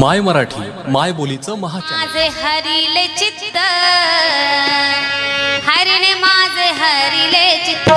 माय मराठी माय बोलीचं महाचॅनल. माझे हरिले चित्त हरिणे माझे हरिले चित्त.